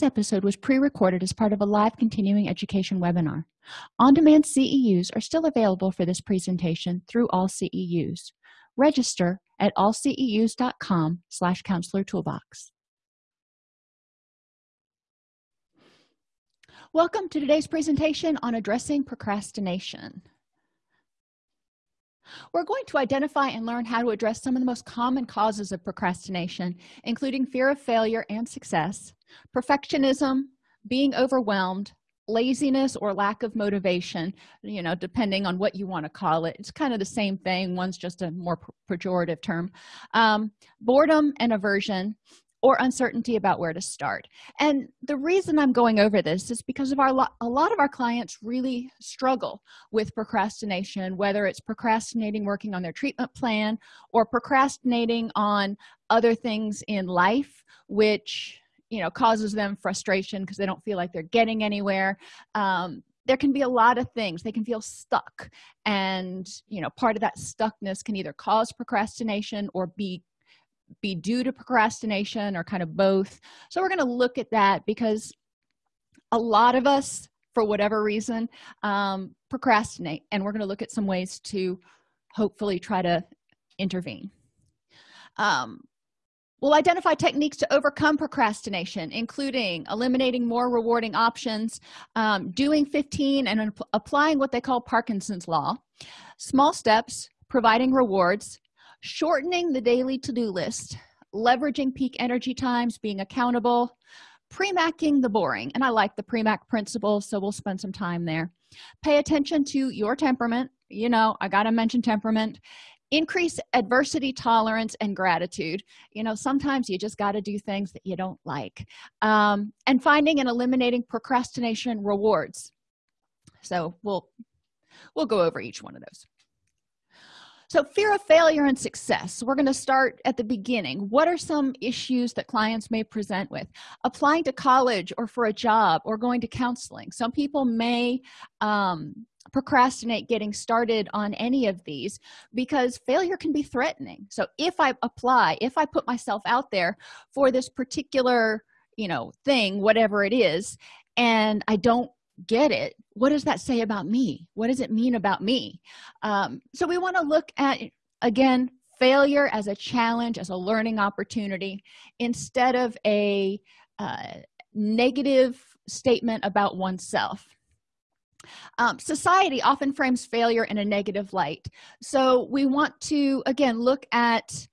this episode was pre-recorded as part of a live continuing education webinar. On-demand ceus are still available for this presentation through all ceus register at allceus.com slash counselor toolbox. Welcome to today's presentation on addressing procrastination we're going to identify and learn how to address some of the most common causes of procrastination including fear of failure and success perfectionism being overwhelmed laziness or lack of motivation you know depending on what you want to call it. It's kind of the same thing. One's just a more pejorative term. Um, boredom and aversion or uncertainty about where to start. And the reason i'm going over this is because of our a lot of our clients really struggle with procrastination whether it's procrastinating working on their treatment plan or procrastinating on other things in life which you know causes them frustration because they don't feel like they're getting anywhere. Um, there can be a lot of things. They can feel stuck. And you know part of that stuckness can either cause procrastination or be be due to procrastination or kind of both. So we're going to look at that because a lot of us for whatever reason um, procrastinate and we're going to look at some ways to hopefully try to intervene. Um, we'll identify techniques to overcome procrastination including eliminating more rewarding options um, doing 15 and applying what they call parkinson's law small steps providing rewards shortening the daily to-do list leveraging peak energy times being accountable premacking the boring. And i like the premack principle so we'll spend some time there. Pay attention to your temperament. You know i gotta mention temperament. Increase adversity tolerance and gratitude. You know sometimes you just got to do things that you don't like. Um, and finding and eliminating procrastination rewards. So we'll we'll go over each one of those so fear of failure and success. We're going to start at the beginning. What are some issues that clients may present with? Applying to college or for a job or going to counseling. Some people may um, procrastinate getting started on any of these because failure can be threatening. So if i apply if i put myself out there for this particular you know thing whatever it is and i don't get it. What does that say about me? What does it mean about me? Um, so we want to look at again failure as a challenge as a learning opportunity instead of a uh, negative statement about oneself. Um, society often frames failure in a negative light. So we want to again look at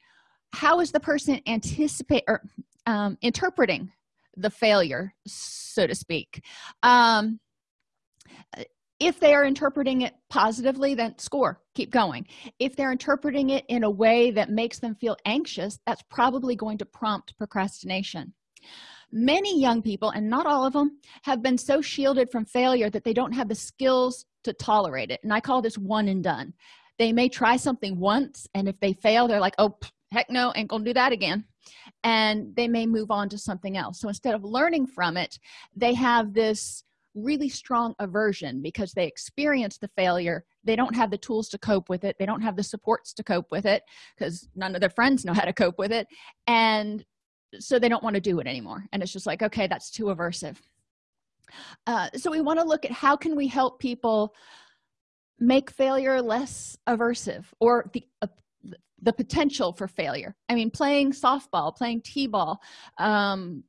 how is the person anticipate or um, interpreting the failure so to speak. Um, if they are interpreting it positively then score keep going. If they're interpreting it in a way that makes them feel anxious that's probably going to prompt procrastination. Many young people and not all of them have been so shielded from failure that they don't have the skills to tolerate it and i call this one and done. They may try something once and if they fail they're like oh heck no ain't gonna do that again. And they may move on to something else. So instead of learning from it they have this really strong aversion because they experience the failure. They don't have the tools to cope with it. They don't have the supports to cope with it because none of their friends know how to cope with it. And so they don't want to do it anymore. And it's just like okay that's too aversive. Uh, so we want to look at how can we help people make failure less aversive or the uh, the potential for failure. I mean playing softball playing t-ball um,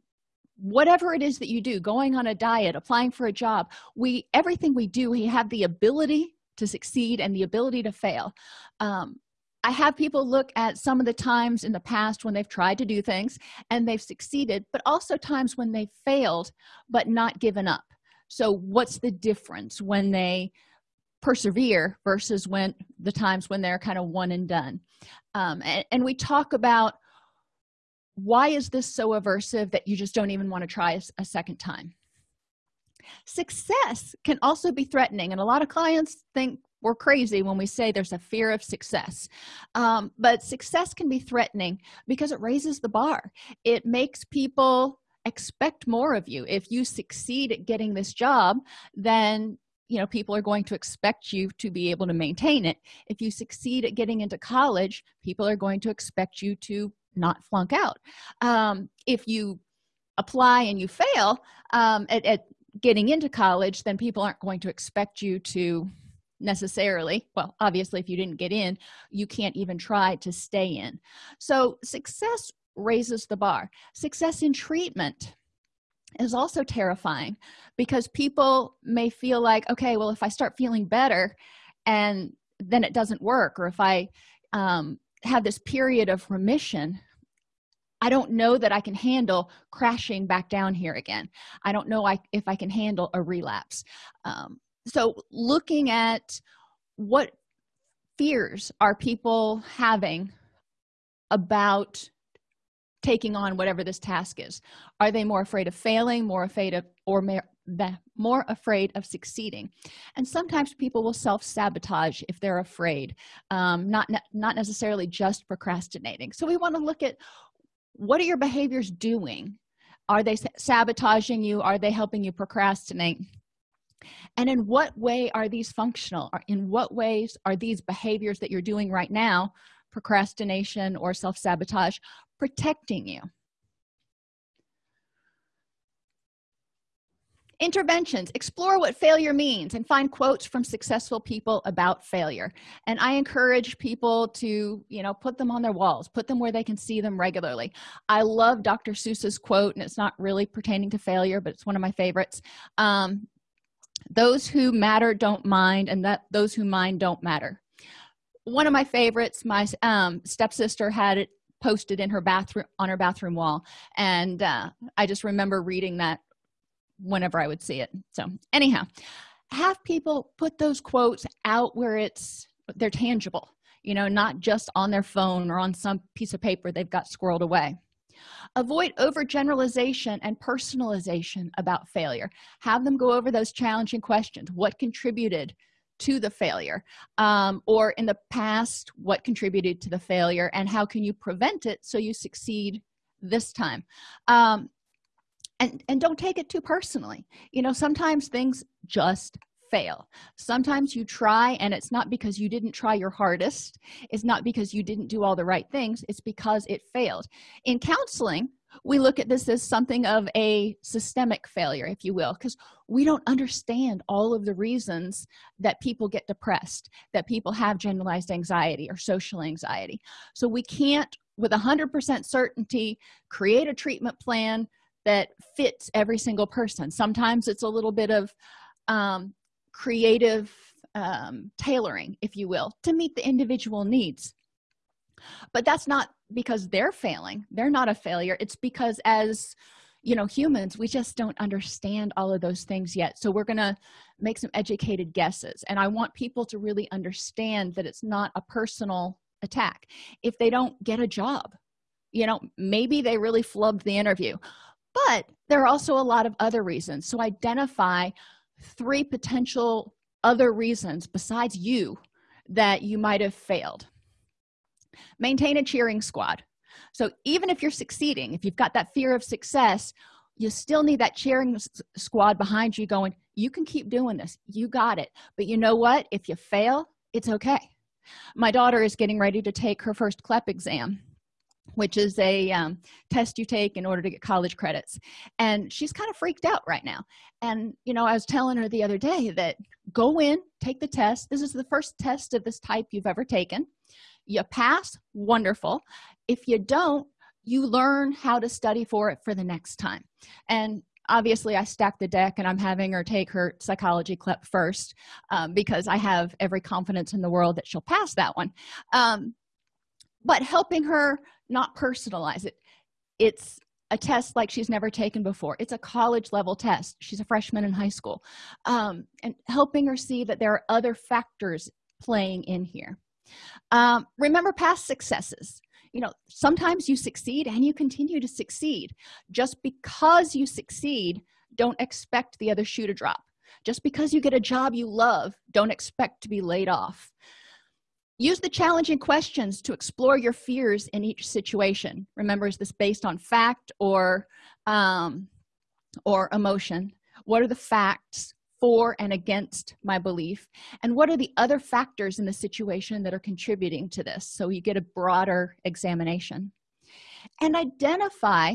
whatever it is that you do going on a diet applying for a job we everything we do we have the ability to succeed and the ability to fail. Um, i have people look at some of the times in the past when they've tried to do things and they've succeeded but also times when they failed but not given up. So what's the difference when they persevere versus when the times when they're kind of one and done? Um, and, and we talk about why is this so aversive that you just don't even want to try a, second time? Success can also be threatening and a lot of clients think we're crazy when we say there's a fear of success. Um, but success can be threatening because it raises the bar. It makes people expect more of you. If you succeed at getting this job then you know people are going to expect you to be able to maintain it. If you succeed at getting into college people are going to expect you to not flunk out. Um, if you apply and you fail um, at, at getting into college then people aren't going to expect you to necessarily well obviously if you didn't get in you can't even try to stay in. So success raises the bar. Success in treatment is also terrifying because people may feel like okay well if i start feeling better and then it doesn't work or if i um, have this period of remission i don't know that i can handle crashing back down here again. I don't know I, if i can handle a relapse. Um, so looking at what fears are people having about taking on whatever this task is. Are they more afraid of failing more afraid of or more afraid of succeeding? And sometimes people will self-sabotage if they're afraid um, not ne not necessarily just procrastinating. So we want to look at what are your behaviors doing? Are they sabotaging you? Are they helping you procrastinate? And in what way are these functional? In what ways are these behaviors that you're doing right now procrastination or self-sabotage protecting you interventions. Explore what failure means and find quotes from successful people about failure. And i encourage people to you know put them on their walls put them where they can see them regularly. I love dr seuss's quote and it's not really pertaining to failure but it's one of my favorites. Um, those who matter don't mind and that those who mind don't matter. One of my favorites my um, stepsister had it posted in her bathroom on her bathroom wall. And uh, i just remember reading that whenever i would see it. So anyhow have people put those quotes out where it's they're tangible you know not just on their phone or on some piece of paper they've got squirreled away. Avoid overgeneralization and personalization about failure. Have them go over those challenging questions. What contributed to the failure? Um, or in the past what contributed to the failure? And how can you prevent it so you succeed this time? Um, and and don't take it too personally. You know sometimes things just fail. Sometimes you try and it's not because you didn't try your hardest. It's not because you didn't do all the right things. It's because it failed. In counseling we look at this as something of a systemic failure if you will because we don't understand all of the reasons that people get depressed that people have generalized anxiety or social anxiety. So we can't with 100% certainty create a treatment plan that fits every single person. Sometimes it's a little bit of um, creative um, tailoring if you will to meet the individual needs. But that's not because they're failing. They're not a failure. It's because as you know humans we just don't understand all of those things yet. So we're gonna make some educated guesses. And i want people to really understand that it's not a personal attack. If they don't get a job you know maybe they really flubbed the interview but there are also a lot of other reasons. So identify three potential other reasons besides you that you might have failed. Maintain a cheering squad. So even if you're succeeding if you've got that fear of success you still need that cheering squad behind you going you can keep doing this. You got it. But you know what? If you fail it's okay. My daughter is getting ready to take her first clep exam which is a um, test you take in order to get college credits. And she's kind of freaked out right now. And you know i was telling her the other day that go in take the test. This is the first test of this type you've ever taken. You pass wonderful. If you don't you learn how to study for it for the next time. And obviously i stack the deck and i'm having her take her psychology CLEP first um, because i have every confidence in the world that she'll pass that one. Um, but helping her not personalize it. It's a test like she's never taken before. It's a college level test. She's a freshman in high school. Um, and helping her see that there are other factors playing in here. Um, remember past successes. You know sometimes you succeed and you continue to succeed. Just because you succeed don't expect the other shoe to drop. Just because you get a job you love don't expect to be laid off use the challenging questions to explore your fears in each situation. Remember is this based on fact or um, or emotion? What are the facts for and against my belief? And what are the other factors in the situation that are contributing to this? So you get a broader examination. And identify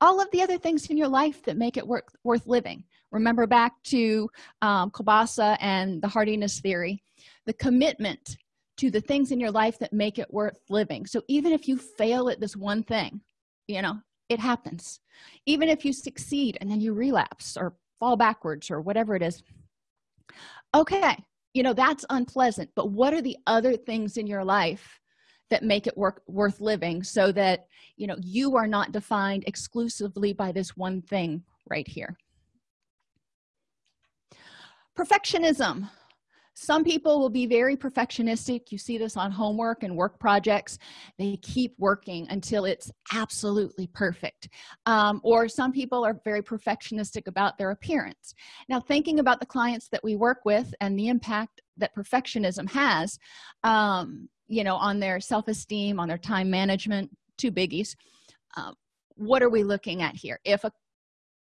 all of the other things in your life that make it work, worth living. Remember back to um, Kobasa and the hardiness theory. The commitment to the things in your life that make it worth living. So even if you fail at this one thing you know it happens. Even if you succeed and then you relapse or fall backwards or whatever it is okay you know that's unpleasant. But what are the other things in your life that make it work worth living so that you know you are not defined exclusively by this one thing right here? Perfectionism some people will be very perfectionistic. You see this on homework and work projects. They keep working until it's absolutely perfect. Um, or some people are very perfectionistic about their appearance. Now thinking about the clients that we work with and the impact that perfectionism has um, you know on their self-esteem on their time management two biggies um, what are we looking at here? If a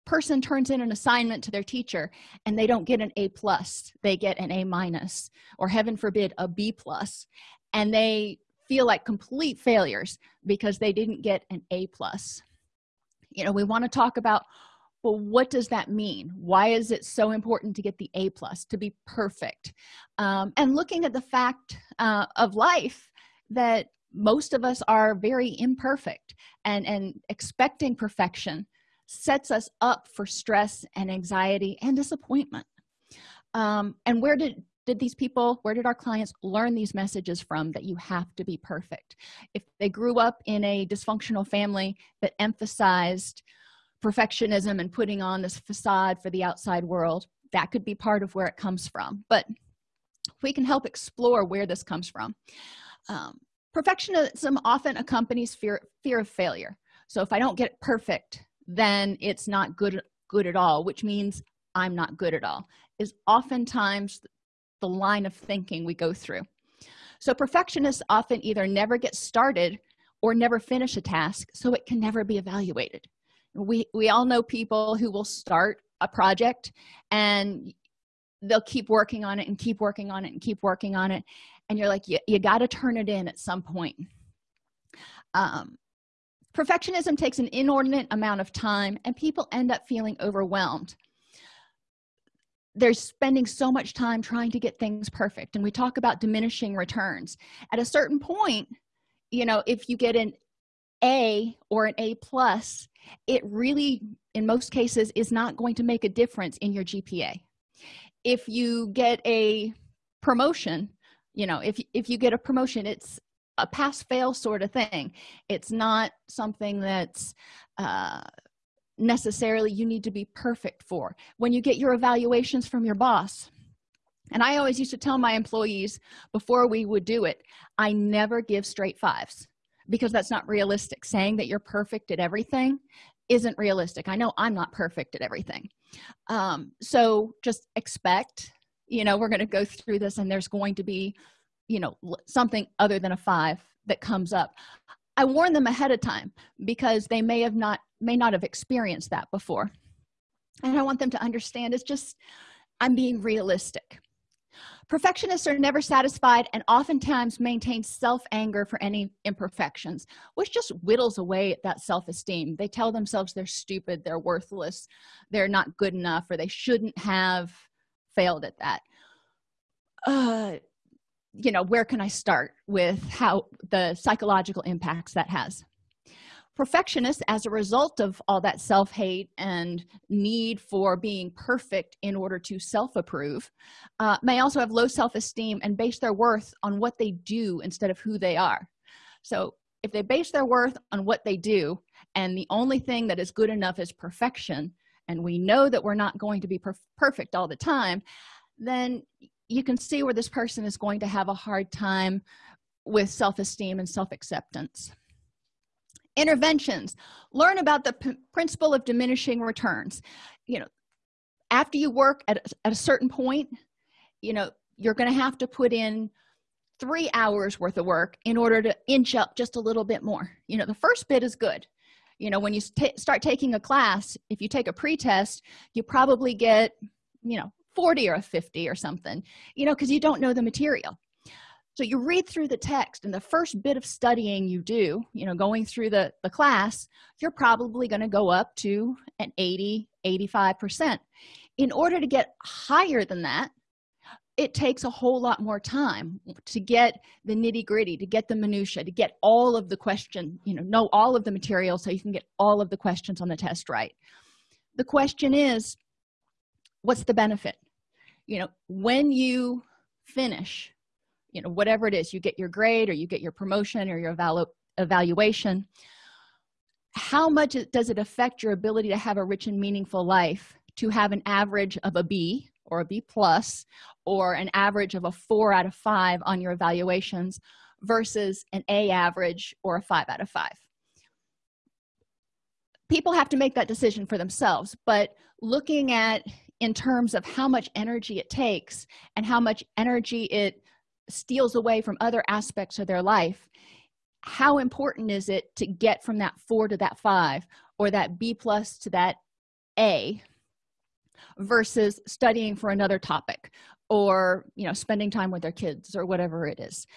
person turns in an assignment to their teacher and they don't get an a plus they get an a minus or heaven forbid a b plus and they feel like complete failures because they didn't get an a plus. You know we want to talk about well what does that mean? Why is it so important to get the a plus to be perfect? Um, and looking at the fact uh, of life that most of us are very imperfect and and expecting perfection sets us up for stress and anxiety and disappointment. Um, and where did did these people where did our clients learn these messages from that you have to be perfect? If they grew up in a dysfunctional family that emphasized perfectionism and putting on this facade for the outside world that could be part of where it comes from. But we can help explore where this comes from. Um, perfectionism often accompanies fear fear of failure. So if i don't get it perfect then it's not good good at all which means i'm not good at all is oftentimes the line of thinking we go through. So perfectionists often either never get started or never finish a task so it can never be evaluated. We we all know people who will start a project and they'll keep working on it and keep working on it and keep working on it and you're like you, you got to turn it in at some point. Um, perfectionism takes an inordinate amount of time and people end up feeling overwhelmed. They're spending so much time trying to get things perfect and we talk about diminishing returns. At a certain point you know if you get an a or an a plus it really in most cases is not going to make a difference in your gpa if you get a promotion you know if if you get a promotion it's a pass fail sort of thing. It's not something that's uh, necessarily you need to be perfect for. When you get your evaluations from your boss and i always used to tell my employees before we would do it i never give straight fives because that's not realistic. Saying that you're perfect at everything isn't realistic. I know i'm not perfect at everything. Um, so just expect you know we're going to go through this and there's going to be you know something other than a five that comes up. I warn them ahead of time because they may have not may not have experienced that before. And i want them to understand it's just i'm being realistic. Perfectionists are never satisfied and oftentimes maintain self-anger for any imperfections which just whittles away at that self-esteem. They tell themselves they're stupid they're worthless they're not good enough or they shouldn't have failed at that. Uh, you know where can i start with how the psychological impacts that has? Perfectionists as a result of all that self-hate and need for being perfect in order to self-approve uh, may also have low self-esteem and base their worth on what they do instead of who they are. So if they base their worth on what they do and the only thing that is good enough is perfection and we know that we're not going to be per perfect all the time then you can see where this person is going to have a hard time with self-esteem and self-acceptance. Interventions. Learn about the principle of diminishing returns. You know after you work at, at a certain point you know you're going to have to put in three hours worth of work in order to inch up just a little bit more. You know the first bit is good. You know when you start taking a class if you take a pre-test you probably get you know 40 or a 50 or something you know because you don't know the material. So you read through the text and the first bit of studying you do you know going through the the class you're probably going to go up to an 80 85 percent. In order to get higher than that it takes a whole lot more time to get the nitty-gritty to get the minutia to get all of the question you know know all of the material so you can get all of the questions on the test right. The question is what's the benefit? You know when you finish you know whatever it is you get your grade or you get your promotion or your evalu evaluation how much does it affect your ability to have a rich and meaningful life to have an average of a b or a b plus or an average of a four out of five on your evaluations versus an a average or a five out of five? People have to make that decision for themselves but looking at in terms of how much energy it takes and how much energy it steals away from other aspects of their life how important is it to get from that four to that five or that b plus to that a versus studying for another topic or you know spending time with their kids or whatever it is?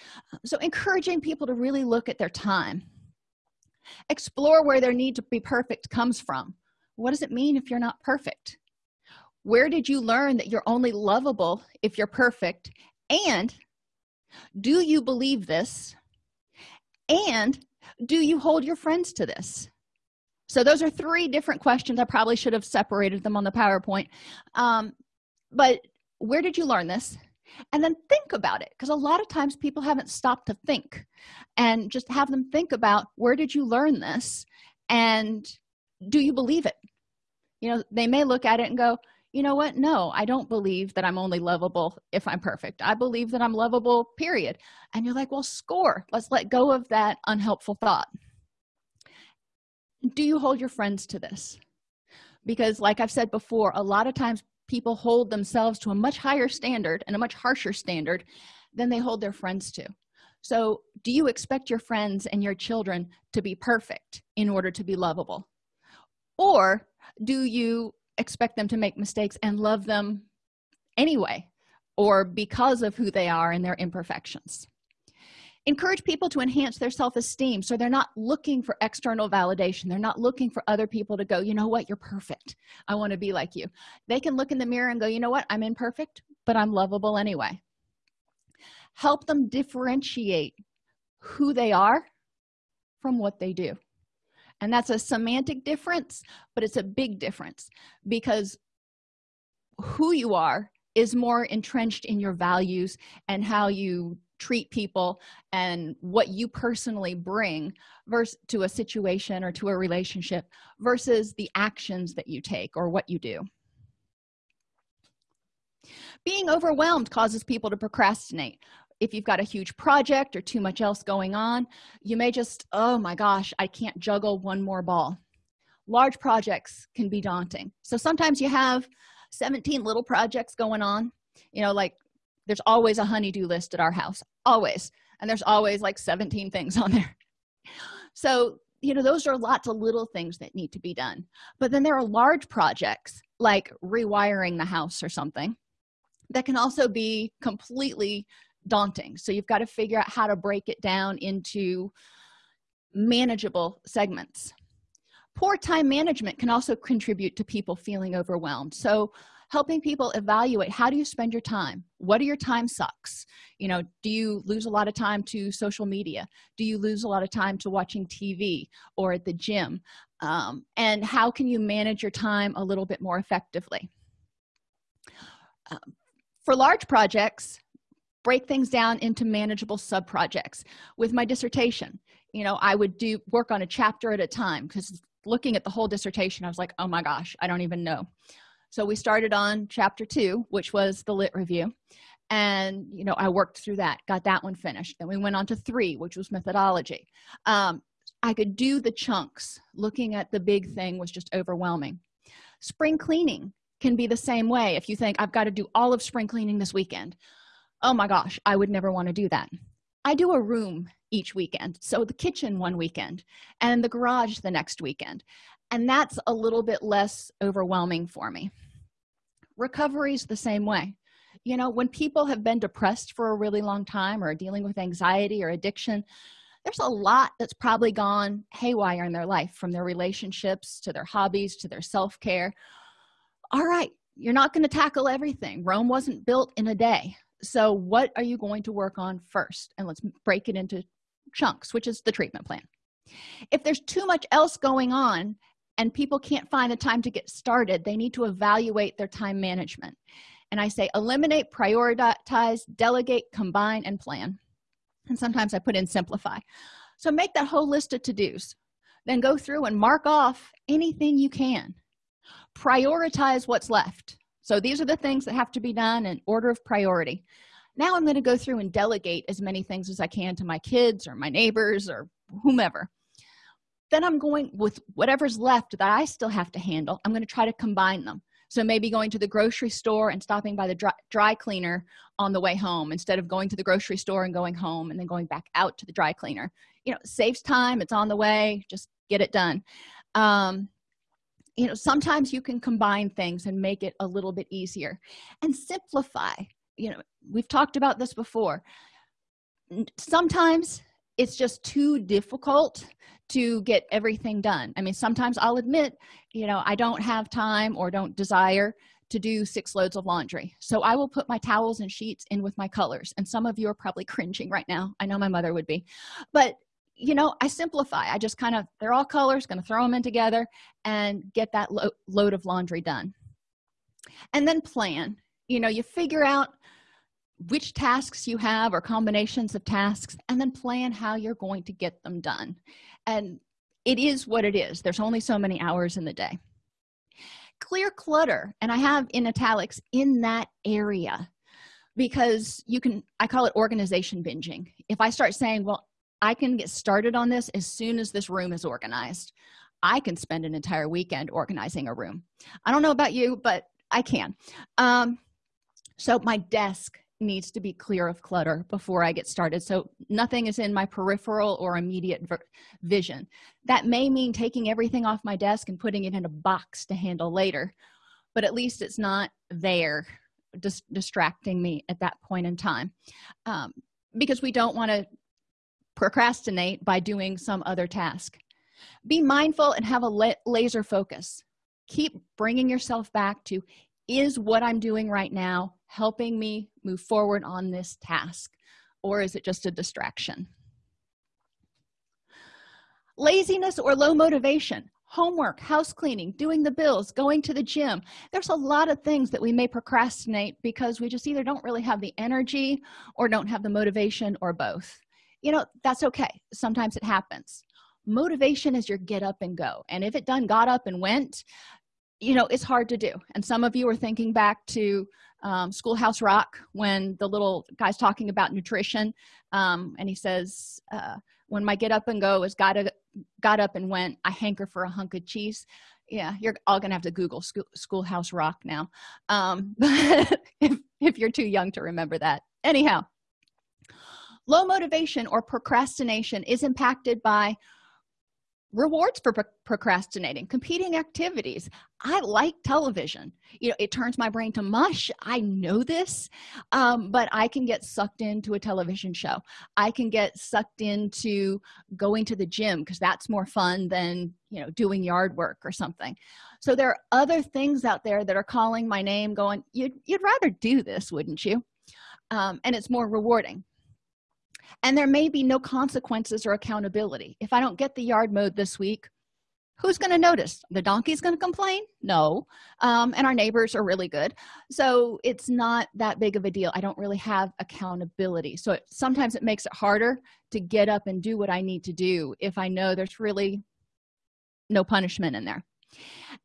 So encouraging people to really look at their time. Explore where their need to be perfect comes from. What does it mean if you're not perfect where did you learn that you're only lovable if you're perfect? And do you believe this? And do you hold your friends to this? So those are three different questions. I probably should have separated them on the powerpoint. Um, but where did you learn this? And then think about it because a lot of times people haven't stopped to think and just have them think about where did you learn this? And do you believe it? You know they may look at it and go you know what? No i don't believe that i'm only lovable if i'm perfect. I believe that i'm lovable period. And you're like well score. Let's let go of that unhelpful thought. Do you hold your friends to this? Because like i've said before a lot of times people hold themselves to a much higher standard and a much harsher standard than they hold their friends to. So do you expect your friends and your children to be perfect in order to be lovable? Or do you expect them to make mistakes and love them anyway or because of who they are and their imperfections. Encourage people to enhance their self-esteem so they're not looking for external validation. They're not looking for other people to go you know what? You're perfect. I want to be like you. They can look in the mirror and go you know what? I'm imperfect but i'm lovable anyway. Help them differentiate who they are from what they do and that's a semantic difference but it's a big difference because who you are is more entrenched in your values and how you treat people and what you personally bring versus to a situation or to a relationship versus the actions that you take or what you do. Being overwhelmed causes people to procrastinate if you've got a huge project or too much else going on you may just oh my gosh i can't juggle one more ball. Large projects can be daunting. So sometimes you have 17 little projects going on you know like there's always a honeydew list at our house always and there's always like 17 things on there. So you know those are lots of little things that need to be done. But then there are large projects like rewiring the house or something that can also be completely daunting. So you've got to figure out how to break it down into manageable segments. Poor time management can also contribute to people feeling overwhelmed. So helping people evaluate how do you spend your time? What are your time sucks? You know do you lose a lot of time to social media? Do you lose a lot of time to watching tv or at the gym? Um, and how can you manage your time a little bit more effectively? Um, for large projects break things down into manageable sub projects with my dissertation you know i would do work on a chapter at a time because looking at the whole dissertation i was like oh my gosh i don't even know. So we started on chapter two which was the lit review. And you know i worked through that got that one finished. Then we went on to three which was methodology. Um, i could do the chunks. Looking at the big thing was just overwhelming. Spring cleaning can be the same way. If you think i've got to do all of spring cleaning this weekend oh my gosh i would never want to do that. I do a room each weekend so the kitchen one weekend and the garage the next weekend and that's a little bit less overwhelming for me. Recovery is the same way. You know when people have been depressed for a really long time or dealing with anxiety or addiction there's a lot that's probably gone haywire in their life from their relationships to their hobbies to their self-care. All right you're not going to tackle everything. Rome wasn't built in a day so what are you going to work on first? And let's break it into chunks which is the treatment plan. If there's too much else going on and people can't find the time to get started they need to evaluate their time management. And i say eliminate prioritize delegate combine and plan. And sometimes i put in simplify. So make that whole list of to-dos. Then go through and mark off anything you can. Prioritize what's left so these are the things that have to be done in order of priority. Now i'm going to go through and delegate as many things as i can to my kids or my neighbors or whomever. Then i'm going with whatever's left that i still have to handle i'm going to try to combine them. So maybe going to the grocery store and stopping by the dry, dry, cleaner on the way home instead of going to the grocery store and going home and then going back out to the dry cleaner. You know saves time it's on the way just get it done. Um, you know sometimes you can combine things and make it a little bit easier. And simplify you know we've talked about this before. Sometimes it's just too difficult to get everything done. I mean sometimes i'll admit you know i don't have time or don't desire to do six loads of laundry. So i will put my towels and sheets in with my colors and some of you are probably cringing right now. I know my mother would be. But you know i simplify. I just kind of they're all colors going to throw them in together and get that lo load of laundry done. And then plan. You know you figure out which tasks you have or combinations of tasks and then plan how you're going to get them done. And it is what it is. There's only so many hours in the day. Clear clutter and i have in italics in that area. Because you can i call it organization binging. If i start saying well i can get started on this as soon as this room is organized. I can spend an entire weekend organizing a room. I don't know about you but i can. Um, so my desk needs to be clear of clutter before i get started. So nothing is in my peripheral or immediate vision. That may mean taking everything off my desk and putting it in a box to handle later but at least it's not there just distracting me at that point in time. Um, because we don't want to procrastinate by doing some other task. Be mindful and have a la laser focus. Keep bringing yourself back to is what i'm doing right now helping me move forward on this task or is it just a distraction? Laziness or low motivation homework house cleaning doing the bills going to the gym. There's a lot of things that we may procrastinate because we just either don't really have the energy or don't have the motivation or both you know that's okay. Sometimes it happens. Motivation is your get up and go. And if it done got up and went you know it's hard to do. And some of you are thinking back to um, schoolhouse rock when the little guy's talking about nutrition um, and he says uh, when my get up and go is got a, got up and went i hanker for a hunk of cheese. Yeah you're all gonna have to google school, schoolhouse rock now. Um, if, if you're too young to remember that. Anyhow low motivation or procrastination is impacted by rewards for pro procrastinating competing activities. I like television. You know it turns my brain to mush. I know this um, but i can get sucked into a television show. I can get sucked into going to the gym because that's more fun than you know doing yard work or something. So there are other things out there that are calling my name going you'd, you'd rather do this wouldn't you? Um, and it's more rewarding and there may be no consequences or accountability. If i don't get the yard mowed this week who's going to notice? The donkey's going to complain? No. Um, and our neighbors are really good. So it's not that big of a deal. I don't really have accountability. So it, sometimes it makes it harder to get up and do what i need to do if i know there's really no punishment in there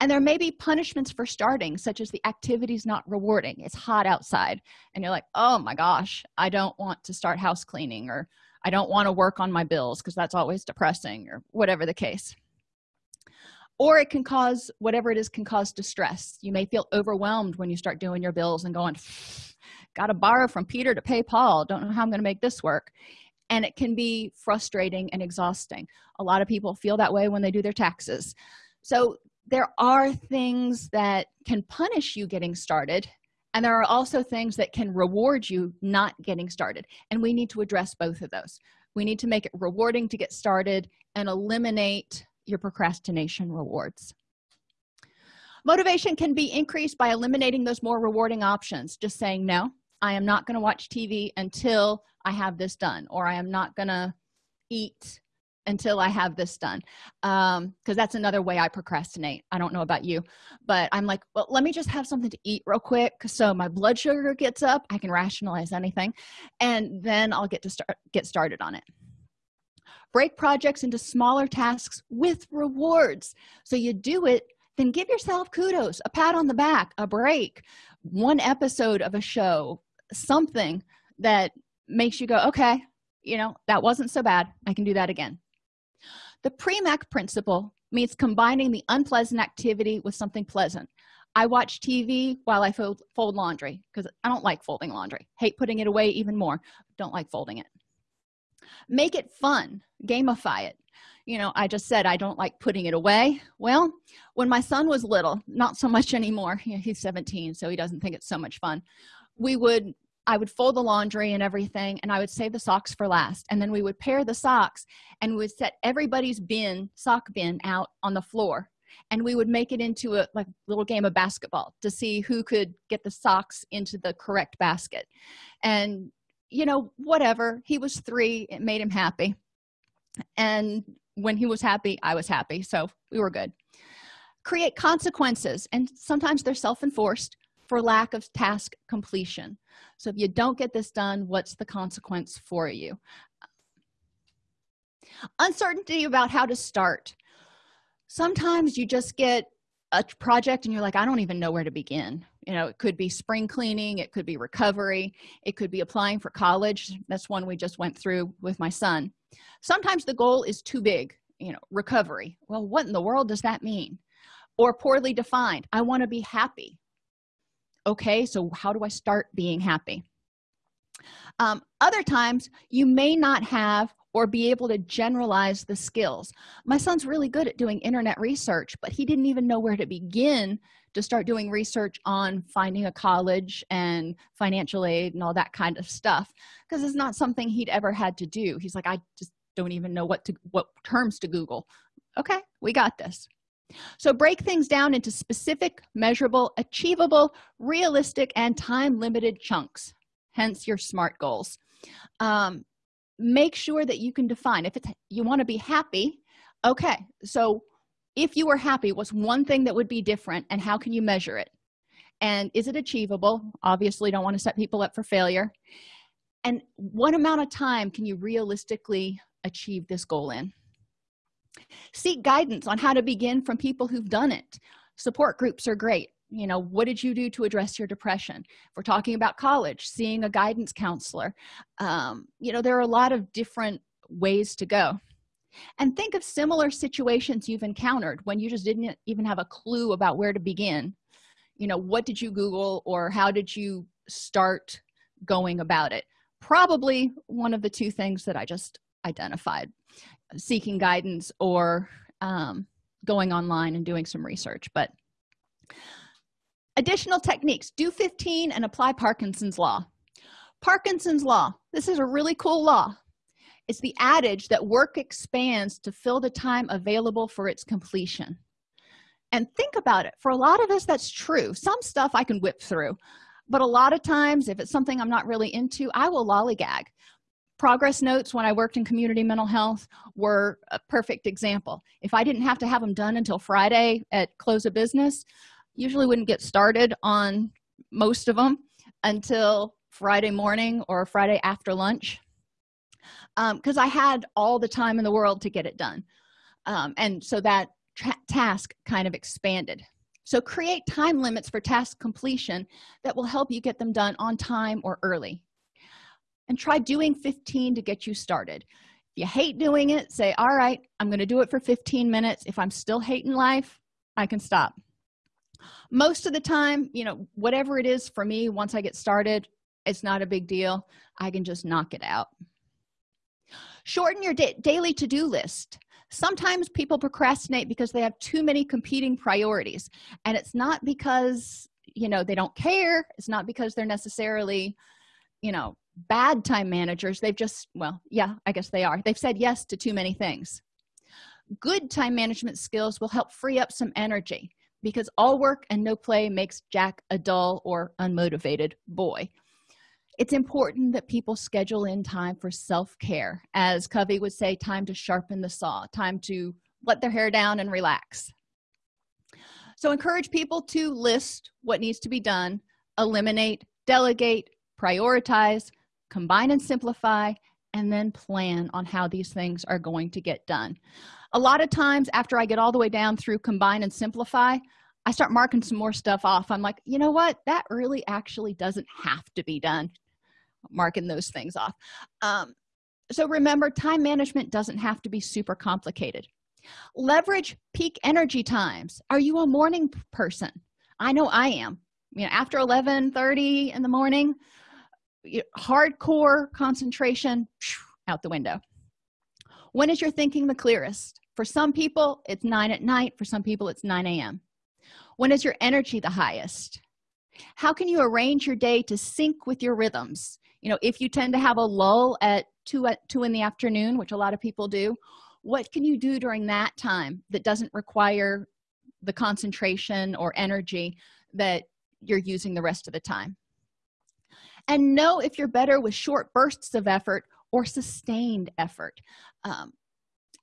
and there may be punishments for starting such as the activities not rewarding. It's hot outside and you're like oh my gosh i don't want to start house cleaning or i don't want to work on my bills because that's always depressing or whatever the case. Or it can cause whatever it is can cause distress. You may feel overwhelmed when you start doing your bills and going gotta borrow from peter to pay paul. Don't know how i'm going to make this work. And it can be frustrating and exhausting. A lot of people feel that way when they do their taxes. So there are things that can punish you getting started and there are also things that can reward you not getting started and we need to address both of those. We need to make it rewarding to get started and eliminate your procrastination rewards. Motivation can be increased by eliminating those more rewarding options. Just saying no i am not going to watch tv until i have this done or i am not going to eat until i have this done um because that's another way i procrastinate. I don't know about you but i'm like well let me just have something to eat real quick so my blood sugar gets up i can rationalize anything and then i'll get to start get started on it. Break projects into smaller tasks with rewards. So you do it then give yourself kudos a pat on the back a break one episode of a show something that makes you go okay you know that wasn't so bad i can do that again the premack principle means combining the unpleasant activity with something pleasant. I watch tv while i fold, fold laundry because i don't like folding laundry. Hate putting it away even more. Don't like folding it. Make it fun. Gamify it. You know i just said i don't like putting it away. Well when my son was little not so much anymore. He's 17 so he doesn't think it's so much fun. We would i would fold the laundry and everything and i would save the socks for last. And then we would pair the socks and we would set everybody's bin sock bin out on the floor. And we would make it into a like little game of basketball to see who could get the socks into the correct basket. And you know whatever. He was three. It made him happy. And when he was happy i was happy. So we were good. Create consequences. And sometimes they're self-enforced for lack of task completion. So if you don't get this done what's the consequence for you? Uncertainty about how to start. Sometimes you just get a project and you're like i don't even know where to begin. You know it could be spring cleaning it could be recovery it could be applying for college. That's one we just went through with my son. Sometimes the goal is too big you know recovery. Well what in the world does that mean? Or poorly defined. I want to be happy okay so how do i start being happy? Um, other times you may not have or be able to generalize the skills. My son's really good at doing internet research but he didn't even know where to begin to start doing research on finding a college and financial aid and all that kind of stuff because it's not something he'd ever had to do. He's like i just don't even know what to what terms to google. Okay we got this so break things down into specific measurable achievable realistic and time limited chunks hence your smart goals. Um, make sure that you can define if it's you want to be happy okay so if you were happy what's one thing that would be different and how can you measure it? And is it achievable? Obviously don't want to set people up for failure. And what amount of time can you realistically achieve this goal in seek guidance on how to begin from people who've done it. Support groups are great. You know what did you do to address your depression? If we're talking about college seeing a guidance counselor um, you know there are a lot of different ways to go. And think of similar situations you've encountered when you just didn't even have a clue about where to begin. You know what did you google or how did you start going about it? Probably one of the two things that i just identified seeking guidance or um, going online and doing some research but additional techniques. Do 15 and apply parkinson's law. Parkinson's law this is a really cool law. It's the adage that work expands to fill the time available for its completion. And think about it. For a lot of us that's true. Some stuff i can whip through but a lot of times if it's something i'm not really into i will lollygag progress notes when i worked in community mental health were a perfect example. If i didn't have to have them done until friday at close of business usually wouldn't get started on most of them until friday morning or friday after lunch because um, i had all the time in the world to get it done. Um, and so that task kind of expanded. So create time limits for task completion that will help you get them done on time or early and try doing 15 to get you started. If you hate doing it say all right i'm going to do it for 15 minutes. If i'm still hating life i can stop. Most of the time you know whatever it is for me once i get started it's not a big deal. I can just knock it out. Shorten your da daily to-do list. Sometimes people procrastinate because they have too many competing priorities and it's not because you know they don't care. It's not because they're necessarily you know bad time managers they've just well yeah i guess they are. They've said yes to too many things. Good time management skills will help free up some energy because all work and no play makes jack a dull or unmotivated boy. It's important that people schedule in time for self-care. As covey would say time to sharpen the saw time to let their hair down and relax. So encourage people to list what needs to be done eliminate delegate prioritize combine and simplify and then plan on how these things are going to get done. A lot of times after i get all the way down through combine and simplify i start marking some more stuff off. I'm like you know what? That really actually doesn't have to be done. Marking those things off. Um, so remember time management doesn't have to be super complicated. Leverage peak energy times. Are you a morning person? I know i am. You know after 11 30 in the morning hardcore concentration out the window. When is your thinking the clearest? For some people it's 9 at night. For some people it's 9 a.m when is your energy the highest? How can you arrange your day to sync with your rhythms? You know if you tend to have a lull at 2 at 2 in the afternoon which a lot of people do what can you do during that time that doesn't require the concentration or energy that you're using the rest of the time and know if you're better with short bursts of effort or sustained effort. Um,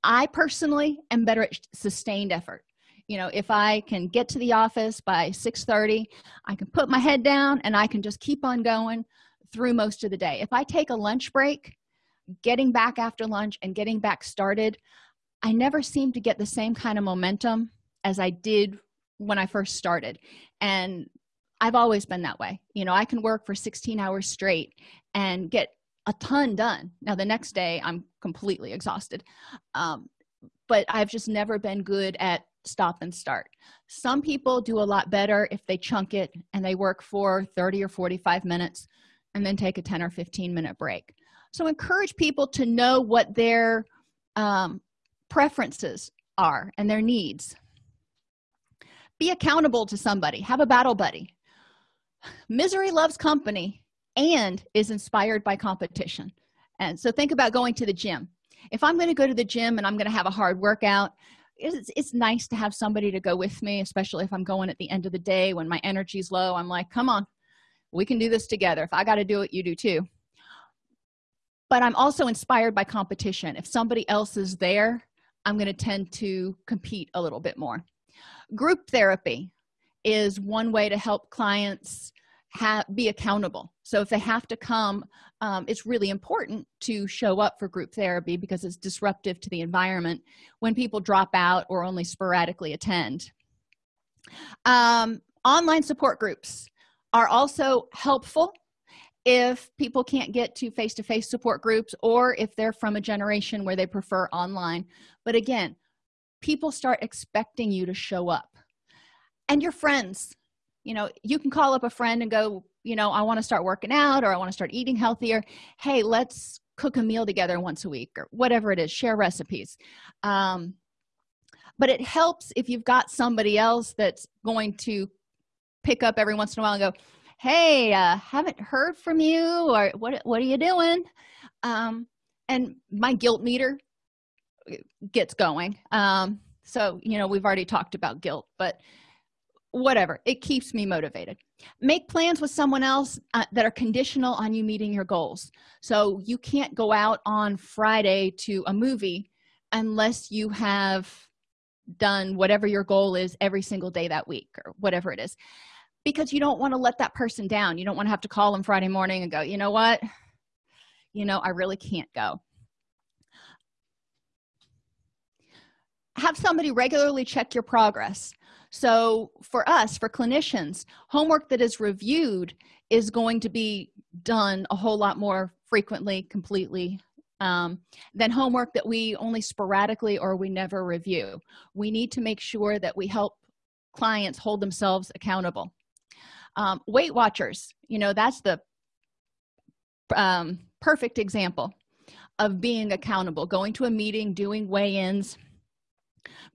i personally am better at sustained effort. You know if i can get to the office by 6 30 i can put my head down and i can just keep on going through most of the day. If i take a lunch break getting back after lunch and getting back started i never seem to get the same kind of momentum as i did when i first started. And i've always been that way. You know i can work for 16 hours straight and get a ton done. Now the next day i'm completely exhausted. Um, but i've just never been good at stop and start. Some people do a lot better if they chunk it and they work for 30 or 45 minutes and then take a 10 or 15 minute break. So encourage people to know what their um, preferences are and their needs. Be accountable to somebody. Have a battle buddy misery loves company and is inspired by competition. And so think about going to the gym. If i'm going to go to the gym and i'm going to have a hard workout it's, it's nice to have somebody to go with me especially if i'm going at the end of the day when my energy's low. I'm like come on we can do this together. If i got to do it you do too. But i'm also inspired by competition. If somebody else is there i'm going to tend to compete a little bit more. Group therapy is one way to help clients have be accountable. So if they have to come um, it's really important to show up for group therapy because it's disruptive to the environment when people drop out or only sporadically attend. Um, online support groups are also helpful if people can't get to face-to-face -face support groups or if they're from a generation where they prefer online. But again people start expecting you to show up and your friends. You know you can call up a friend and go you know i want to start working out or i want to start eating healthier. Hey let's cook a meal together once a week or whatever it is share recipes. Um, but it helps if you've got somebody else that's going to pick up every once in a while and go hey uh, haven't heard from you or what what are you doing? Um, and my guilt meter gets going. Um, so you know we've already talked about guilt but whatever it keeps me motivated. Make plans with someone else uh, that are conditional on you meeting your goals. So you can't go out on friday to a movie unless you have done whatever your goal is every single day that week or whatever it is. Because you don't want to let that person down. You don't want to have to call them friday morning and go you know what? You know i really can't go. Have somebody regularly check your progress so for us for clinicians homework that is reviewed is going to be done a whole lot more frequently completely um, than homework that we only sporadically or we never review. We need to make sure that we help clients hold themselves accountable. Um, weight watchers you know that's the um, perfect example of being accountable going to a meeting doing weigh-ins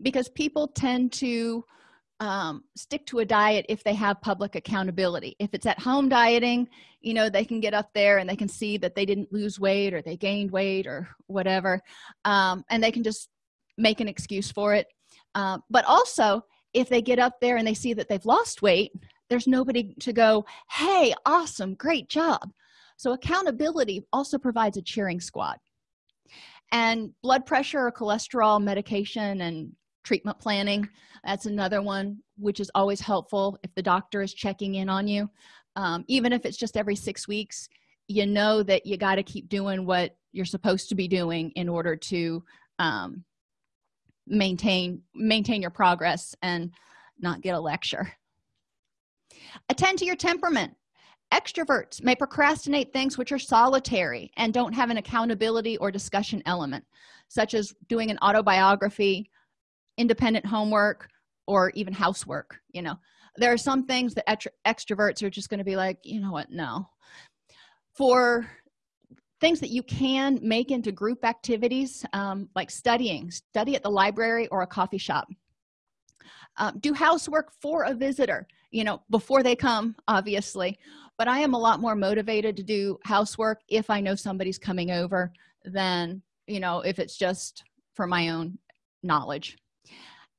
because people tend to um, stick to a diet if they have public accountability. If it's at home dieting you know they can get up there and they can see that they didn't lose weight or they gained weight or whatever um, and they can just make an excuse for it. Um, but also if they get up there and they see that they've lost weight there's nobody to go hey awesome great job. So accountability also provides a cheering squad. And blood pressure or cholesterol medication and treatment planning. That's another one which is always helpful if the doctor is checking in on you. Um, even if it's just every six weeks you know that you got to keep doing what you're supposed to be doing in order to um, maintain maintain your progress and not get a lecture. Attend to your temperament. Extroverts may procrastinate things which are solitary and don't have an accountability or discussion element such as doing an autobiography independent homework or even housework you know. There are some things that extroverts are just going to be like you know what? No. For things that you can make into group activities um, like studying study at the library or a coffee shop. Um, do housework for a visitor you know before they come obviously. But i am a lot more motivated to do housework if i know somebody's coming over than you know if it's just for my own knowledge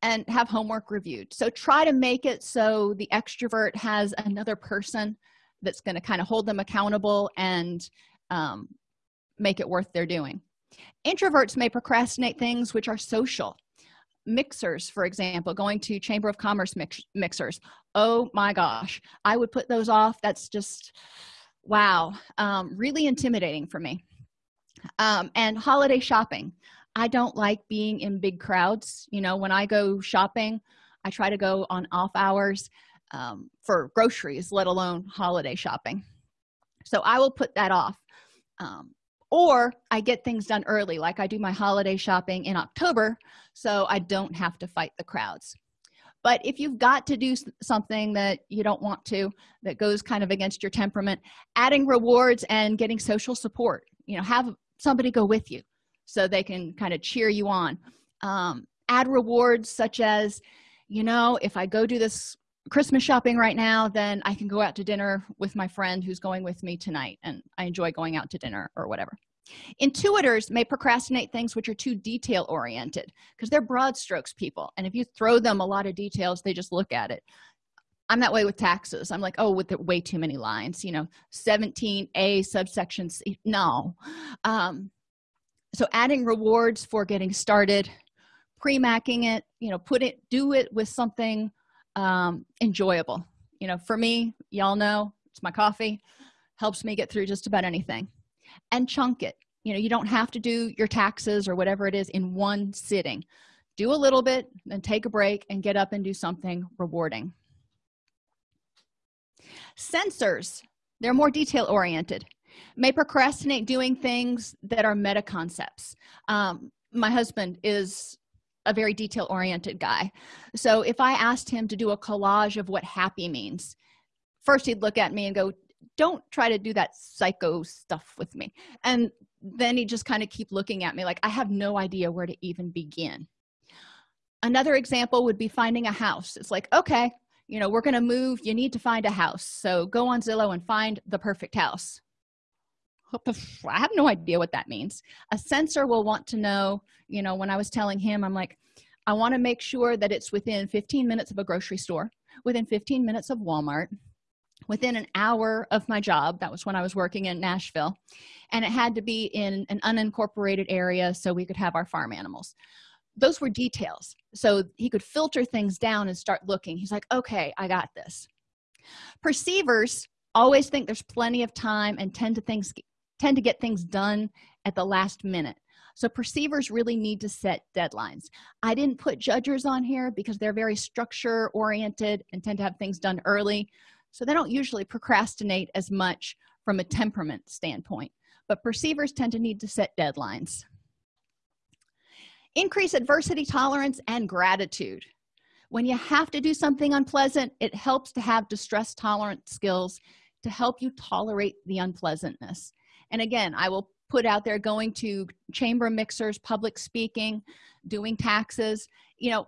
and have homework reviewed. So try to make it so the extrovert has another person that's going to kind of hold them accountable and um, make it worth their doing. Introverts may procrastinate things which are social. Mixers for example going to chamber of commerce mix mixers. Oh my gosh i would put those off. That's just wow um, really intimidating for me. Um, and holiday shopping i don't like being in big crowds you know when i go shopping i try to go on off hours um, for groceries let alone holiday shopping. So i will put that off um, or i get things done early like i do my holiday shopping in october so i don't have to fight the crowds. But if you've got to do something that you don't want to that goes kind of against your temperament adding rewards and getting social support you know have somebody go with you so they can kind of cheer you on. Um, add rewards such as you know if i go do this christmas shopping right now then i can go out to dinner with my friend who's going with me tonight and i enjoy going out to dinner or whatever. Intuitors may procrastinate things which are too detail oriented because they're broad strokes people and if you throw them a lot of details they just look at it. I'm that way with taxes. I'm like oh with the way too many lines you know 17a subsection c no. Um so adding rewards for getting started premacking it you know put it do it with something um, enjoyable. You know for me y'all know it's my coffee helps me get through just about anything. And chunk it. You know you don't have to do your taxes or whatever it is in one sitting. Do a little bit then take a break and get up and do something rewarding. Sensors they're more detail oriented may procrastinate doing things that are meta concepts um, my husband is a very detail oriented guy. So if i asked him to do a collage of what happy means first he'd look at me and go don't try to do that psycho stuff with me. And then he just kind of keep looking at me like i have no idea where to even begin. Another example would be finding a house. It's like okay you know we're going to move. You need to find a house. So go on zillow and find the perfect house i have no idea what that means. A sensor will want to know you know when i was telling him i'm like i want to make sure that it's within 15 minutes of a grocery store within 15 minutes of walmart within an hour of my job that was when i was working in nashville and it had to be in an unincorporated area so we could have our farm animals. Those were details. So he could filter things down and start looking. He's like okay i got this. Perceivers always think there's plenty of time and tend to things tend to get things done at the last minute. So perceivers really need to set deadlines. I didn't put judgers on here because they're very structure oriented and tend to have things done early. So they don't usually procrastinate as much from a temperament standpoint but perceivers tend to need to set deadlines. Increase adversity tolerance and gratitude. When you have to do something unpleasant it helps to have distress tolerant skills to help you tolerate the unpleasantness and again i will put out there going to chamber mixers public speaking doing taxes you know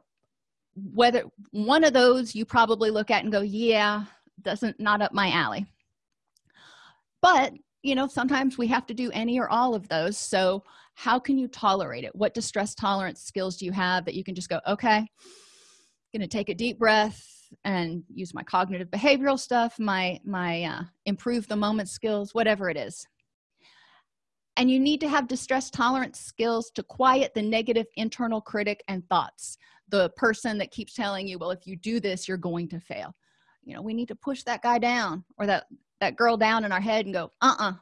whether one of those you probably look at and go yeah doesn't not up my alley. But you know sometimes we have to do any or all of those. So how can you tolerate it? What distress tolerance skills do you have that you can just go okay gonna take a deep breath and use my cognitive behavioral stuff my my uh, improve the moment skills whatever it is and you need to have distress tolerance skills to quiet the negative internal critic and thoughts. The person that keeps telling you well if you do this you're going to fail. You know we need to push that guy down or that that girl down in our head and go uh-uh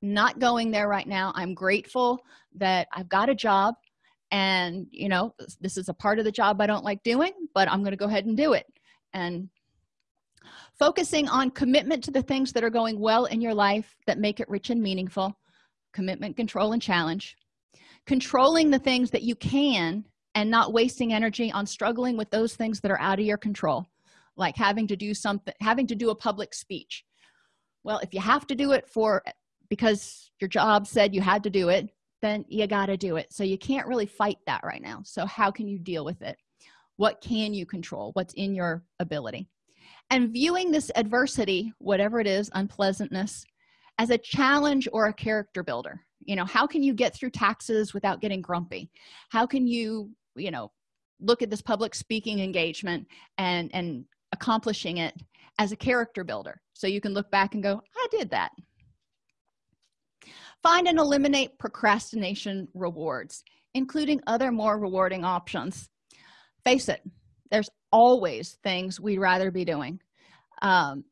not going there right now. I'm grateful that i've got a job and you know this is a part of the job i don't like doing but i'm going to go ahead and do it. And focusing on commitment to the things that are going well in your life that make it rich and meaningful commitment control and challenge. Controlling the things that you can and not wasting energy on struggling with those things that are out of your control like having to do something having to do a public speech. Well if you have to do it for because your job said you had to do it then you got to do it. So you can't really fight that right now. So how can you deal with it? What can you control? What's in your ability? And viewing this adversity whatever it is unpleasantness as a challenge or a character builder? You know how can you get through taxes without getting grumpy? How can you you know look at this public speaking engagement and and accomplishing it as a character builder? So you can look back and go i did that. Find and eliminate procrastination rewards including other more rewarding options. Face it there's always things we'd rather be doing. Um,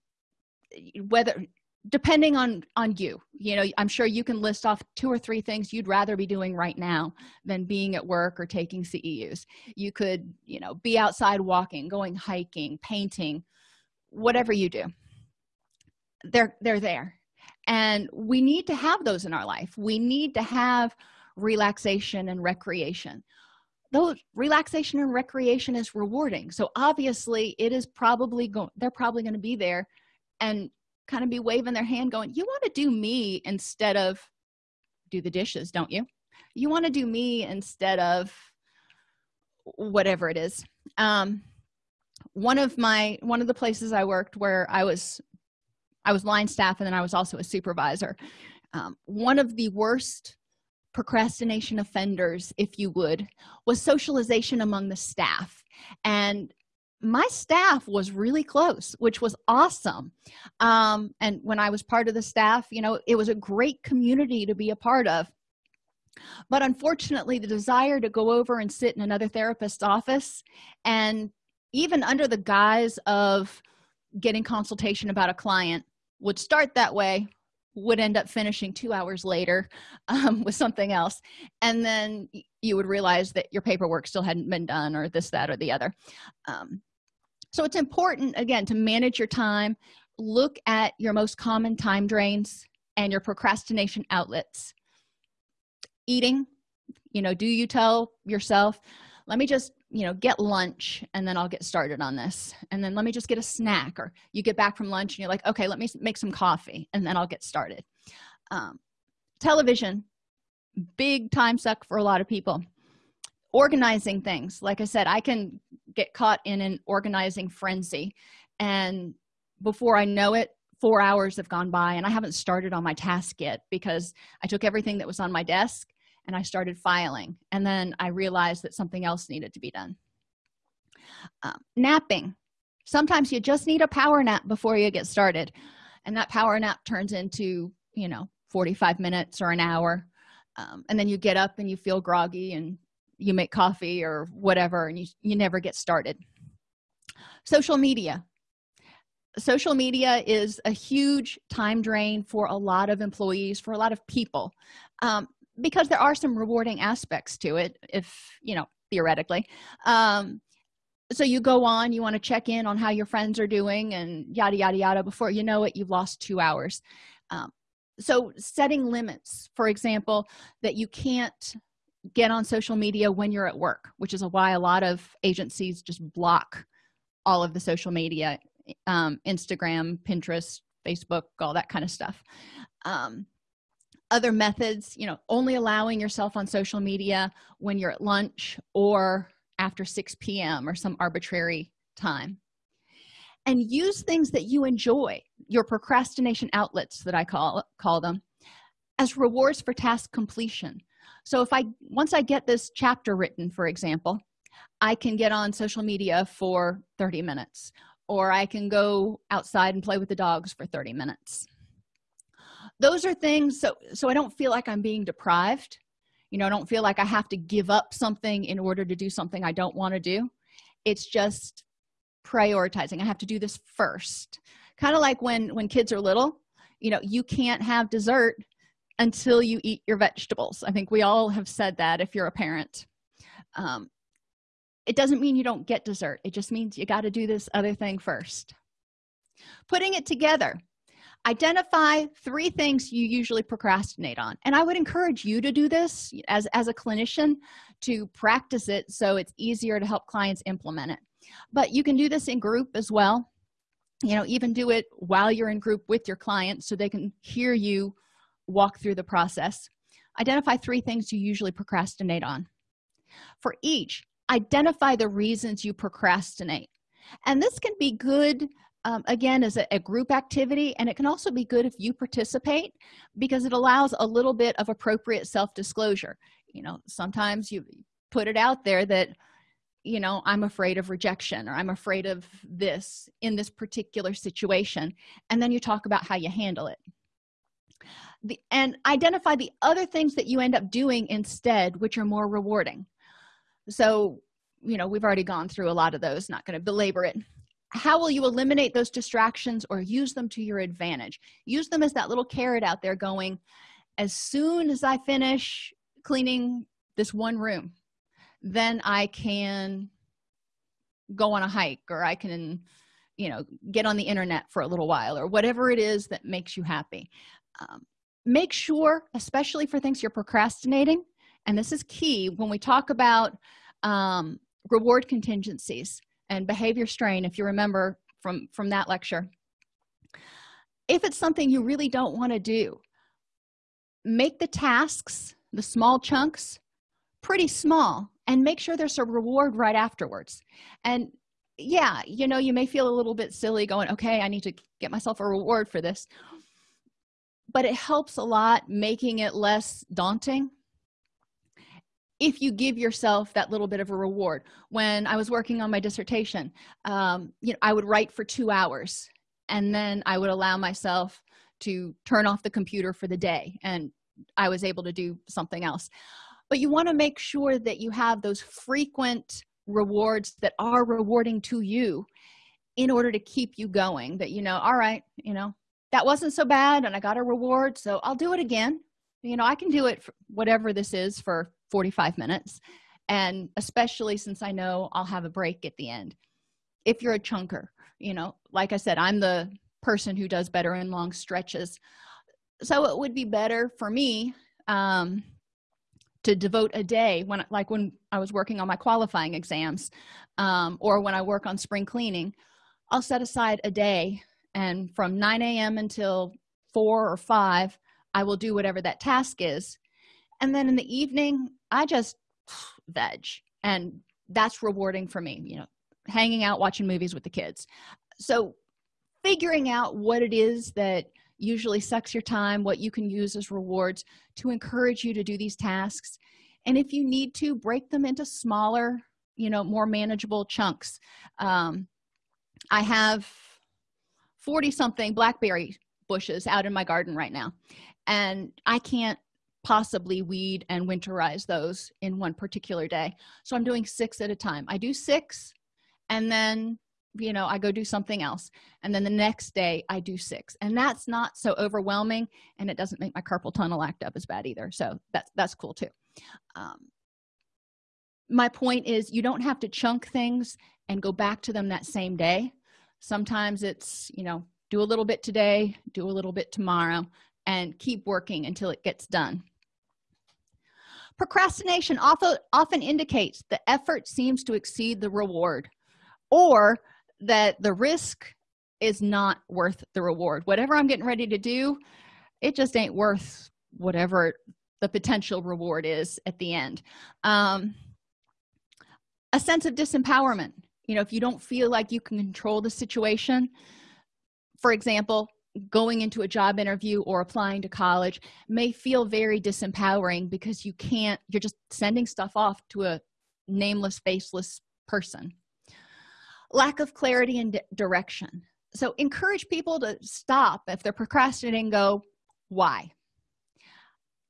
whether depending on on you you know i'm sure you can list off two or three things you'd rather be doing right now than being at work or taking ceus you could you know be outside walking going hiking painting whatever you do. They're they're there. And we need to have those in our life. We need to have relaxation and recreation. Though relaxation and recreation is rewarding. So obviously it is probably going they're probably going to be there. And kind of be waving their hand going you want to do me instead of do the dishes don't you? You want to do me instead of whatever it is. Um one of my one of the places i worked where i was i was line staff and then i was also a supervisor. Um, one of the worst procrastination offenders if you would was socialization among the staff. And my staff was really close which was awesome. Um, and when i was part of the staff you know it was a great community to be a part of. But unfortunately the desire to go over and sit in another therapist's office and even under the guise of getting consultation about a client would start that way would end up finishing two hours later um, with something else. And then you would realize that your paperwork still hadn't been done or this that or the other. Um, so it's important again to manage your time look at your most common time drains and your procrastination outlets. Eating you know do you tell yourself let me just you know get lunch and then i'll get started on this. And then let me just get a snack or you get back from lunch and you're like okay let me make some coffee and then i'll get started. Um, television big time suck for a lot of people. Organizing things like i said i can get caught in an organizing frenzy and before i know it four hours have gone by and i haven't started on my task yet because i took everything that was on my desk and i started filing and then i realized that something else needed to be done. Um, napping. Sometimes you just need a power nap before you get started and that power nap turns into you know 45 minutes or an hour. Um, and then you get up and you feel groggy and you make coffee or whatever and you, you never get started. Social media. Social media is a huge time drain for a lot of employees for a lot of people. Um, because there are some rewarding aspects to it if you know theoretically. Um, so you go on you want to check in on how your friends are doing and yada yada yada. Before you know it you've lost two hours. Um, so setting limits for example that you can't get on social media when you're at work which is why a lot of agencies just block all of the social media um, instagram pinterest facebook all that kind of stuff. Um, other methods you know only allowing yourself on social media when you're at lunch or after 6 p.m or some arbitrary time. And use things that you enjoy your procrastination outlets that i call call them as rewards for task completion. So if i once i get this chapter written for example i can get on social media for 30 minutes or i can go outside and play with the dogs for 30 minutes those are things so so i don't feel like i'm being deprived. You know i don't feel like i have to give up something in order to do something i don't want to do. It's just prioritizing. I have to do this first. Kind of like when when kids are little you know you can't have dessert until you eat your vegetables. I think we all have said that if you're a parent. Um, it doesn't mean you don't get dessert. It just means you got to do this other thing first. Putting it together identify three things you usually procrastinate on. And i would encourage you to do this as as a clinician to practice it so it's easier to help clients implement it. But you can do this in group as well. You know even do it while you're in group with your clients so they can hear you walk through the process. Identify three things you usually procrastinate on. For each identify the reasons you procrastinate. And this can be good um, again as a, a, group activity and it can also be good if you participate because it allows a little bit of appropriate self-disclosure. You know sometimes you put it out there that you know i'm afraid of rejection or i'm afraid of this in this particular situation and then you talk about how you handle it. The, and identify the other things that you end up doing instead which are more rewarding. So you know we've already gone through a lot of those not going to belabor it how will you eliminate those distractions or use them to your advantage? Use them as that little carrot out there going as soon as i finish cleaning this one room then i can go on a hike or i can you know get on the internet for a little while or whatever it is that makes you happy. Um, make sure especially for things you're procrastinating and this is key when we talk about um, reward contingencies and behavior strain if you remember from from that lecture. If it's something you really don't want to do make the tasks the small chunks pretty small and make sure there's a reward right afterwards. And yeah you know you may feel a little bit silly going okay i need to get myself a reward for this. But it helps a lot making it less daunting if you give yourself that little bit of a reward. When i was working on my dissertation um, you know i would write for two hours and then i would allow myself to turn off the computer for the day and i was able to do something else. But you want to make sure that you have those frequent rewards that are rewarding to you in order to keep you going that you know all right you know that wasn't so bad and i got a reward so i'll do it again. You know i can do it whatever this is for 45 minutes. And especially since i know i'll have a break at the end. If you're a chunker you know like i said i'm the person who does better in long stretches. So it would be better for me um, to devote a day when like when i was working on my qualifying exams um, or when i work on spring cleaning i'll set aside a day and from 9 a.m until 4 or 5 i will do whatever that task is and then in the evening i just veg. And that's rewarding for me you know hanging out watching movies with the kids. So figuring out what it is that usually sucks your time what you can use as rewards to encourage you to do these tasks. And if you need to break them into smaller you know more manageable chunks. Um, i have 40 something blackberry bushes out in my garden right now. And i can't possibly weed and winterize those in one particular day. So i'm doing six at a time. I do six and then you know i go do something else and then the next day i do six. And that's not so overwhelming and it doesn't make my carpal tunnel act up as bad either. So that's that's cool too. Um, my point is you don't have to chunk things and go back to them that same day. Sometimes it's you know do a little bit today do a little bit tomorrow and keep working until it gets done procrastination often often indicates the effort seems to exceed the reward or that the risk is not worth the reward. Whatever i'm getting ready to do it just ain't worth whatever the potential reward is at the end. Um, a sense of disempowerment. You know if you don't feel like you can control the situation for example going into a job interview or applying to college may feel very disempowering because you can't you're just sending stuff off to a nameless faceless person. Lack of clarity and direction. So encourage people to stop if they're procrastinating go why?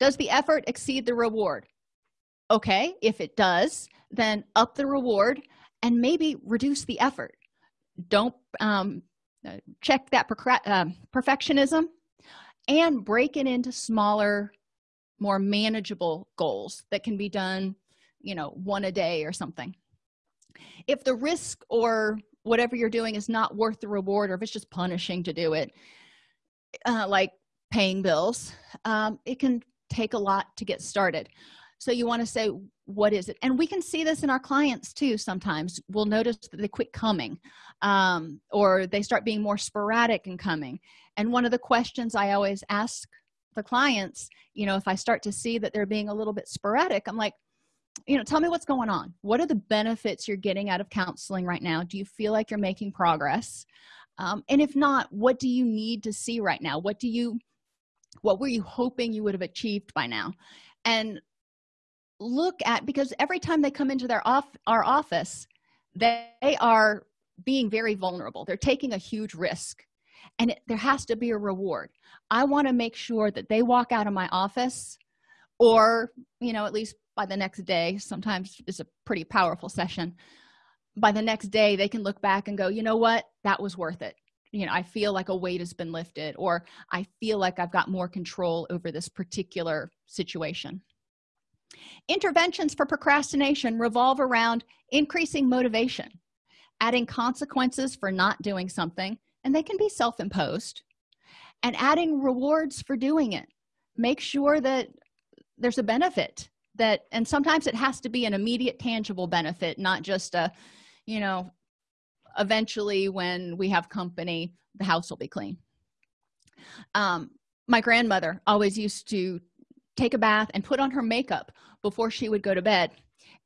Does the effort exceed the reward? Okay if it does then up the reward and maybe reduce the effort. Don't um, check that uh, perfectionism and break it into smaller more manageable goals that can be done you know one a day or something. If the risk or whatever you're doing is not worth the reward or if it's just punishing to do it uh, like paying bills um, it can take a lot to get started. So you want to say what is it? And we can see this in our clients too sometimes. We'll notice that they quit coming um, or they start being more sporadic in coming. And one of the questions i always ask the clients you know if i start to see that they're being a little bit sporadic i'm like you know tell me what's going on. What are the benefits you're getting out of counseling right now? Do you feel like you're making progress? Um, and if not what do you need to see right now? What do you what were you hoping you would have achieved by now? And look at because every time they come into their off our office they are being very vulnerable. They're taking a huge risk and it, there has to be a reward. I want to make sure that they walk out of my office or you know at least by the next day sometimes it's a pretty powerful session by the next day they can look back and go you know what? That was worth it. You know i feel like a weight has been lifted or i feel like i've got more control over this particular situation. Interventions for procrastination revolve around increasing motivation adding consequences for not doing something and they can be self-imposed. And adding rewards for doing it. Make sure that there's a benefit that and sometimes it has to be an immediate tangible benefit not just a you know eventually when we have company the house will be clean. Um my grandmother always used to take a bath and put on her makeup before she would go to bed.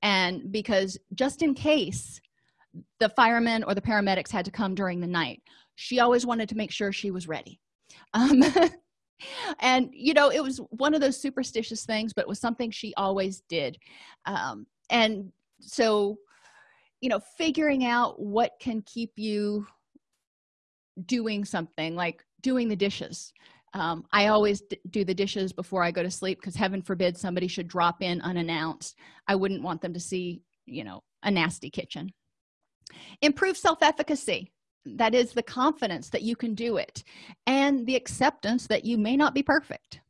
And because just in case the firemen or the paramedics had to come during the night. She always wanted to make sure she was ready. Um, and you know it was one of those superstitious things but it was something she always did. Um, and so you know figuring out what can keep you doing something like doing the dishes. Um, i always do the dishes before i go to sleep because heaven forbid somebody should drop in unannounced. I wouldn't want them to see you know a nasty kitchen improve self-efficacy. That is the confidence that you can do it and the acceptance that you may not be perfect.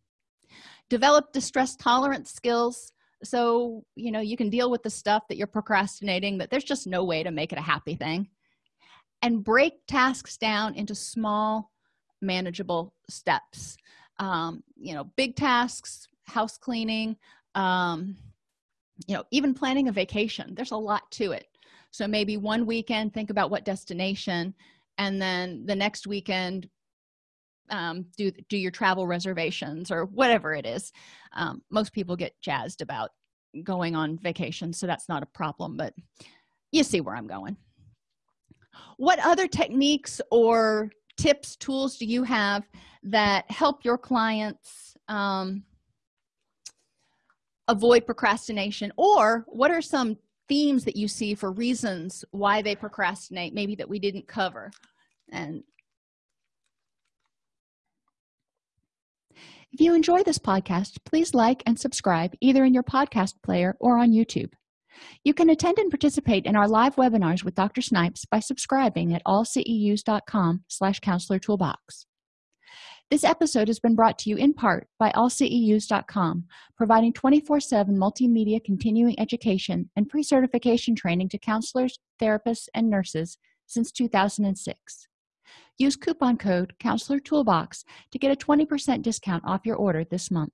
Develop distress tolerance skills. So you know you can deal with the stuff that you're procrastinating that there's just no way to make it a happy thing. And break tasks down into small manageable steps. Um, you know big tasks house cleaning um, you know even planning a vacation. There's a lot to it so maybe one weekend think about what destination and then the next weekend um, do do your travel reservations or whatever it is. Um, most people get jazzed about going on vacation so that's not a problem but you see where i'm going. What other techniques or tips tools do you have that help your clients um, avoid procrastination? Or what are some themes that you see for reasons why they procrastinate maybe that we didn't cover. And if you enjoy this podcast please like and subscribe either in your podcast player or on youtube. You can attend and participate in our live webinars with dr snipes by subscribing at allceus.com slash counselor toolbox this episode has been brought to you in part by allceus.com providing 24-7 multimedia continuing education and pre-certification training to counselors therapists and nurses since 2006 use coupon code counselor toolbox to get a 20% discount off your order this month